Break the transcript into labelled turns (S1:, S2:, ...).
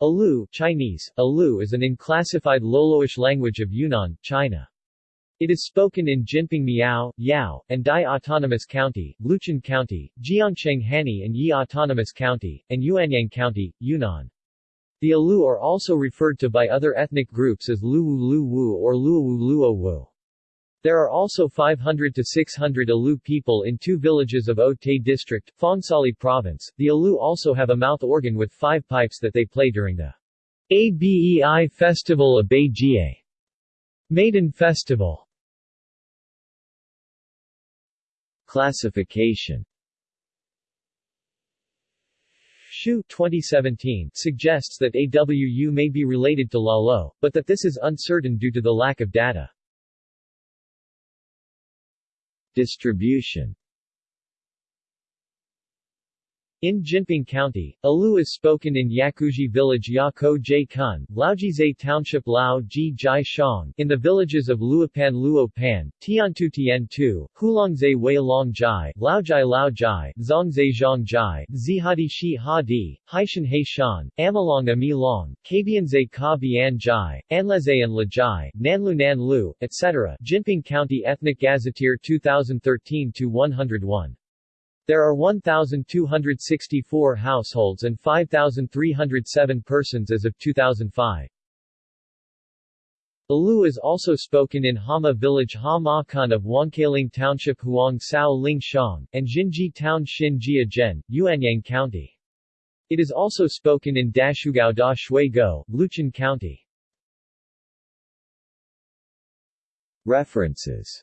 S1: Alu Chinese, Alu is an unclassified Loloish language of Yunnan, China. It is spoken in Jinping Miao, Yao, and Dai Autonomous County, Luchun County, Jiangcheng Hani and Yi Autonomous County, and Yuanyang County, Yunnan. The Alu are also referred to by other ethnic groups as Luwu Luwu or Luowu Luowu. There are also 500 to 600 Alu people in two villages of Otay district, Phongsali province. The Alu also have a mouth organ with five pipes that they play during the ABEI Festival of Beijie Maiden Festival. Classification Shu 2017 suggests that AWU may be related to Lalo, but that this is uncertain due to the lack of data. Distribution in Jinping County, Alu is spoken in Yakuji Village Yako Jai Kun, Laojize Township Lao Ji Jai Shang, in the villages of Luopan Luopan, Tiantu Tiantu, Hulongze Wei Long Jai, Laojai Lao Jai, Zongze Zhang Jai, Zihadi Shi Hadi, Haishan He Shan, Amalong Ami Long, Kabianze Ka Bian Jai, Anleze and Nanlu Nan Lu, etc. Jinping County Ethnic Gazetteer 2013-101 there are 1,264 households and 5,307 persons as of 2005. Alu is also spoken in Hama village Ha Ma Kun of Wangkaling Township Huang Sao Ling Shang, and Jinji Town Xin Jia Zhen, Yuanyang County. It is also spoken in Dashugao Da Shui Go, Luchun County. References